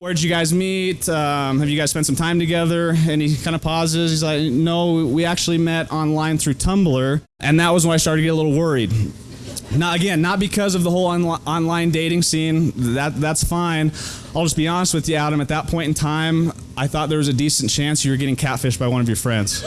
Where'd you guys meet? Um, have you guys spent some time together? And he kind of pauses. He's like, No, we actually met online through Tumblr. And that was when I started to get a little worried. Now, again, not because of the whole on online dating scene. That that's fine. I'll just be honest with you, Adam. At that point in time, I thought there was a decent chance you were getting catfished by one of your friends.